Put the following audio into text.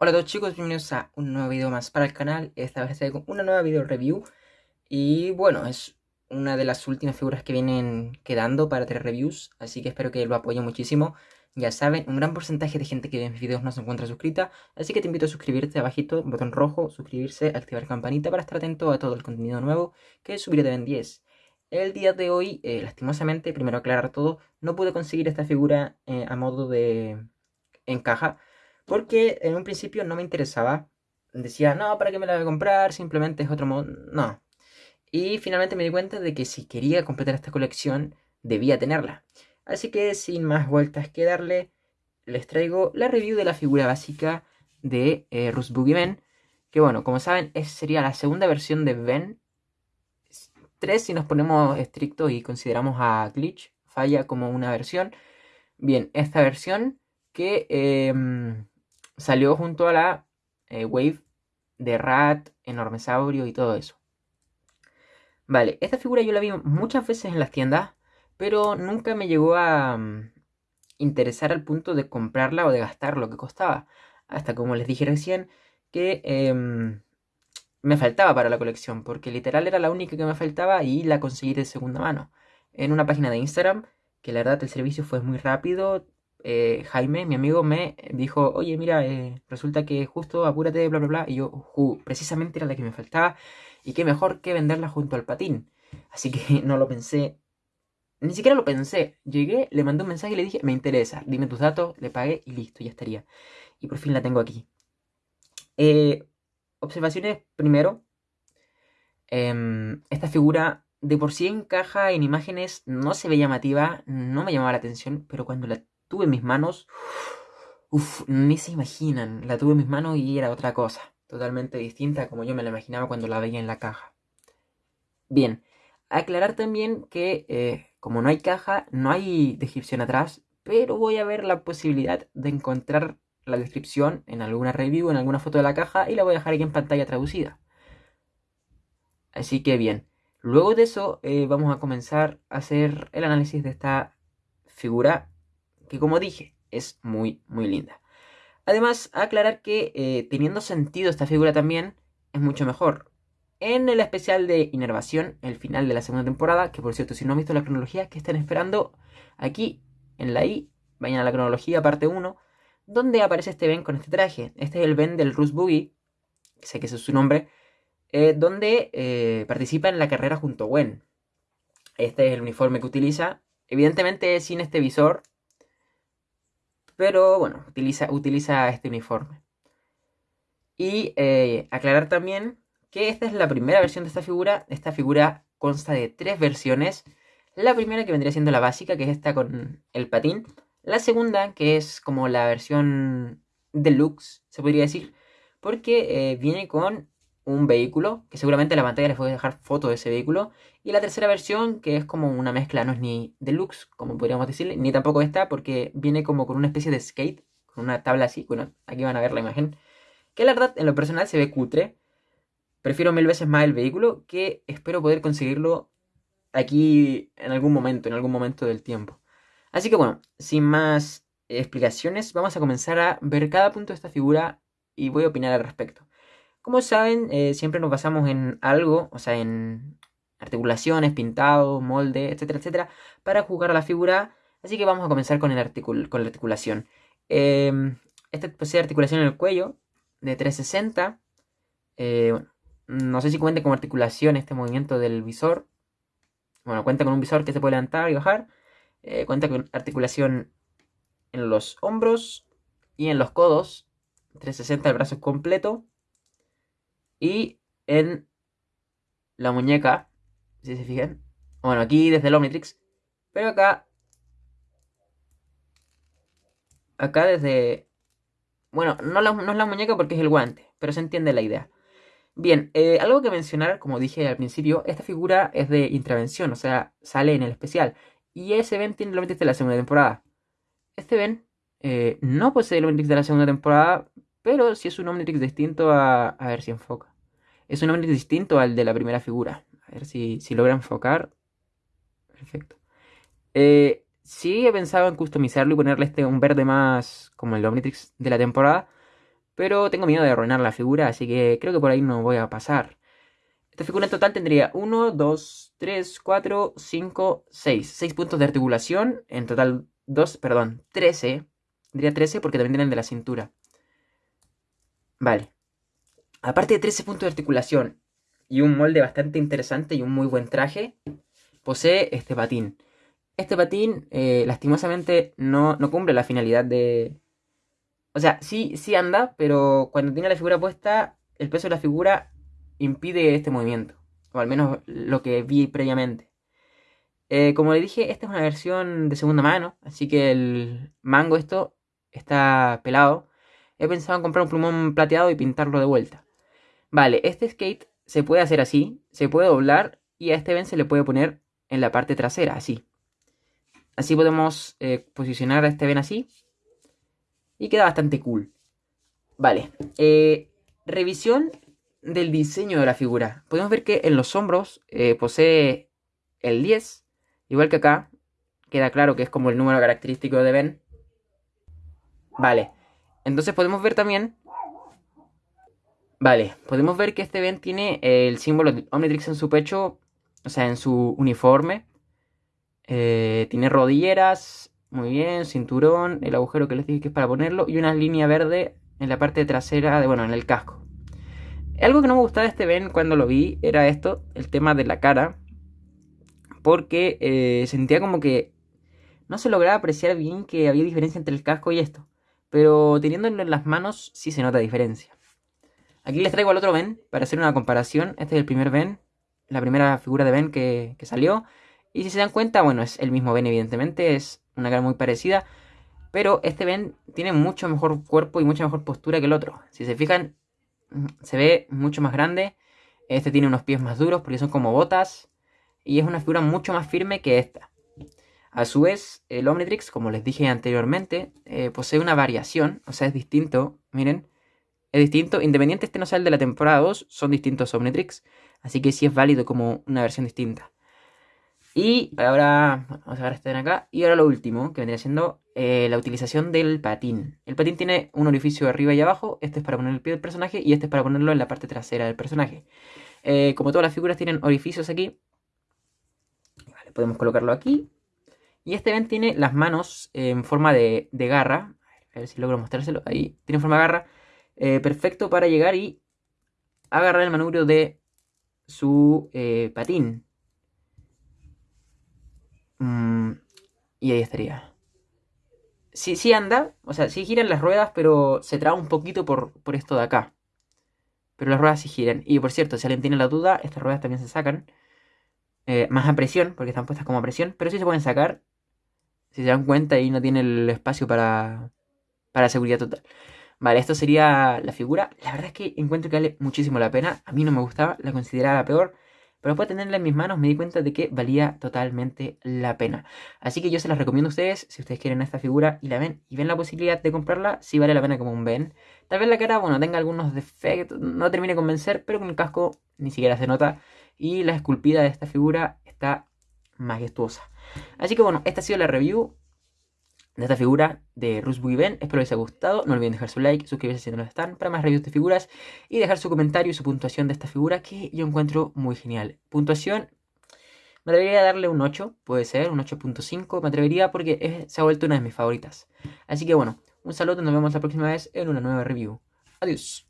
Hola a todos chicos, bienvenidos a un nuevo video más para el canal. Esta vez con una nueva video review. Y bueno, es una de las últimas figuras que vienen quedando para tres reviews. Así que espero que lo apoyen muchísimo. Ya saben, un gran porcentaje de gente que ve mis videos no se encuentra suscrita. Así que te invito a suscribirte abajito, botón rojo, suscribirse, activar campanita para estar atento a todo el contenido nuevo que subiré de Ben 10. El día de hoy, eh, lastimosamente, primero aclarar todo, no pude conseguir esta figura eh, a modo de en caja porque en un principio no me interesaba. Decía, no, ¿para qué me la voy a comprar? Simplemente es otro modo. No. Y finalmente me di cuenta de que si quería completar esta colección, debía tenerla. Así que sin más vueltas que darle, les traigo la review de la figura básica de eh, Ben. Que bueno, como saben, es, sería la segunda versión de Ben. 3 si nos ponemos estrictos y consideramos a Glitch. Falla como una versión. Bien, esta versión que em, salió junto a la eh, Wave de Rat, Enormesaurio y todo eso. Vale, esta figura yo la vi muchas veces en las tiendas, pero nunca me llegó a mm, interesar al punto de comprarla o de gastar lo que costaba. Hasta como les dije recién, que em, me faltaba para la colección, porque literal era la única que me faltaba y la conseguí de segunda mano. En una página de Instagram, que la verdad el servicio fue muy rápido, eh, Jaime, mi amigo, me dijo, oye, mira, eh, resulta que justo apúrate, bla, bla, bla. Y yo, precisamente era la que me faltaba. Y qué mejor que venderla junto al patín. Así que no lo pensé. Ni siquiera lo pensé. Llegué, le mandé un mensaje y le dije, me interesa, dime tus datos, le pagué y listo, ya estaría. Y por fin la tengo aquí. Eh, observaciones primero. Em, esta figura de por sí encaja en imágenes, no se ve llamativa, no me llamaba la atención, pero cuando la tuve en mis manos, uff, ni se imaginan, la tuve en mis manos y era otra cosa, totalmente distinta como yo me la imaginaba cuando la veía en la caja. Bien, aclarar también que eh, como no hay caja, no hay descripción atrás, pero voy a ver la posibilidad de encontrar la descripción en alguna review, en alguna foto de la caja y la voy a dejar aquí en pantalla traducida. Así que bien, luego de eso eh, vamos a comenzar a hacer el análisis de esta figura que como dije, es muy, muy linda. Además, aclarar que eh, teniendo sentido esta figura también, es mucho mejor. En el especial de Inervación, el final de la segunda temporada, que por cierto, si no han visto la cronología, que están esperando aquí, en la I, vayan a la cronología parte 1, donde aparece este Ben con este traje. Este es el Ben del Rus Boogie, sé que ese es su nombre, eh, donde eh, participa en la carrera junto a Gwen. Este es el uniforme que utiliza. Evidentemente sin este visor, pero bueno, utiliza, utiliza este uniforme. Y eh, aclarar también que esta es la primera versión de esta figura. Esta figura consta de tres versiones. La primera que vendría siendo la básica, que es esta con el patín. La segunda, que es como la versión deluxe, se podría decir, porque eh, viene con un vehículo, que seguramente en la pantalla les voy a dejar foto de ese vehículo. Y la tercera versión, que es como una mezcla, no es ni deluxe, como podríamos decirle, ni tampoco esta, porque viene como con una especie de skate, con una tabla así. Bueno, aquí van a ver la imagen. Que la verdad, en lo personal se ve cutre. Prefiero mil veces más el vehículo, que espero poder conseguirlo aquí en algún momento, en algún momento del tiempo. Así que bueno, sin más explicaciones, vamos a comenzar a ver cada punto de esta figura y voy a opinar al respecto. Como saben, eh, siempre nos basamos en algo, o sea, en articulaciones, pintado, molde, etcétera, etcétera, para jugar la figura. Así que vamos a comenzar con, el con la articulación. Eh, esta posee articulación en el cuello de 360. Eh, no sé si cuenta con articulación este movimiento del visor. Bueno, cuenta con un visor que se puede levantar y bajar. Eh, cuenta con articulación en los hombros y en los codos. 360 el brazo completo. Y en la muñeca, si se fijan, bueno, aquí desde el Omnitrix, pero acá, acá desde, bueno, no, no es la muñeca porque es el guante, pero se entiende la idea. Bien, eh, algo que mencionar, como dije al principio, esta figura es de intervención, o sea, sale en el especial. Y ese Ben tiene el Omnitrix de la segunda temporada. Este Ben eh, no posee el Omnitrix de la segunda temporada, pero si es un Omnitrix distinto a... A ver si enfoca. Es un Omnitrix distinto al de la primera figura. A ver si, si logra enfocar. Perfecto. Eh, sí he pensado en customizarlo y ponerle este un verde más como el Omnitrix de la temporada. Pero tengo miedo de arruinar la figura, así que creo que por ahí no voy a pasar. Esta figura en total tendría 1, 2, 3, 4, 5, 6. 6 puntos de articulación. En total 2, perdón, 13. Tendría 13 porque también tienen de la cintura. Vale. Aparte de 13 puntos de articulación y un molde bastante interesante y un muy buen traje, posee este patín. Este patín, eh, lastimosamente, no, no cumple la finalidad de, o sea, sí, sí anda, pero cuando tiene la figura puesta, el peso de la figura impide este movimiento. O al menos lo que vi previamente. Eh, como le dije, esta es una versión de segunda mano, así que el mango esto está pelado. He pensado en comprar un plumón plateado y pintarlo de vuelta. Vale, este skate se puede hacer así, se puede doblar y a este ven se le puede poner en la parte trasera, así. Así podemos eh, posicionar a este ven así y queda bastante cool. Vale, eh, revisión del diseño de la figura. Podemos ver que en los hombros eh, posee el 10, igual que acá. Queda claro que es como el número característico de Ben. Vale, entonces podemos ver también... Vale, podemos ver que este Ben tiene el símbolo de Omnitrix en su pecho, o sea, en su uniforme. Eh, tiene rodilleras, muy bien, cinturón, el agujero que les dije que es para ponerlo y una línea verde en la parte trasera, de, bueno, en el casco. Algo que no me gustaba de este Ben cuando lo vi era esto, el tema de la cara. Porque eh, sentía como que no se lograba apreciar bien que había diferencia entre el casco y esto. Pero teniéndolo en las manos sí se nota diferencia. Aquí les traigo al otro Ben para hacer una comparación. Este es el primer Ben, la primera figura de Ben que, salió. Y si se dan cuenta, bueno, es el mismo Ben evidentemente, es una cara muy parecida. Pero este Ben tiene mucho mejor cuerpo y mucha mejor postura que el otro. Si se fijan, se ve mucho más grande. Este tiene unos pies más duros porque son como botas. Y es una figura mucho más firme que esta. A su vez, el Omnitrix, como les dije anteriormente, eh, posee una variación. O sea, es distinto. Miren, es distinto. Independiente este no sea el de la temporada 2, son distintos Omnitrix. Así que sí es válido como una versión distinta. Y ahora, vamos a ver este de acá. Y ahora lo último, que vendría siendo eh, la utilización del patín. El patín tiene un orificio arriba y abajo. Este es para poner el pie del personaje y este es para ponerlo en la parte trasera del personaje. Eh, como todas las figuras tienen orificios aquí. Podemos colocarlo aquí. Y este ven tiene las manos en forma de, garra. A ver si logro mostrárselo. Ahí, tiene forma de garra. Eh, perfecto para llegar y agarrar el manubrio de su patín. Mm, y ahí estaría. Sí, sí anda, o sea, sí giran las ruedas, pero se traba un poquito por, por esto de acá. Pero las ruedas sí giran. Y por cierto, si alguien tiene la duda, estas ruedas también se sacan. Eh, más a presión, porque están puestas como a presión. Pero sí se pueden sacar. Si se dan cuenta, y no tiene el espacio para, para seguridad total. Vale, esto sería la figura. La verdad es que encuentro que vale muchísimo la pena. A mí no me gustaba, la consideraba peor. Pero después de tenerla en mis manos me di cuenta de que valía totalmente la pena. Así que yo se las recomiendo a ustedes, si ustedes quieren esta figura y la ven y ven la posibilidad de comprarla, sí vale la pena como un ven. Tal vez la cara, bueno, tenga algunos defectos, no termine de convencer, pero con el casco ni siquiera se nota. Y la esculpida de esta figura está majestuosa. Así que bueno, esta ha sido la review de esta figura de Rush Ben. Espero les haya gustado. No olviden dejar su like, suscribirse si no lo están para más reviews de figuras y dejar su comentario y su puntuación de esta figura que yo encuentro muy genial. Puntuación, me atrevería a darle un 8, puede ser, un 8.5. Me atrevería porque se ha vuelto una de mis favoritas. Así que bueno, un saludo, nos vemos la próxima vez en una nueva review. Adiós.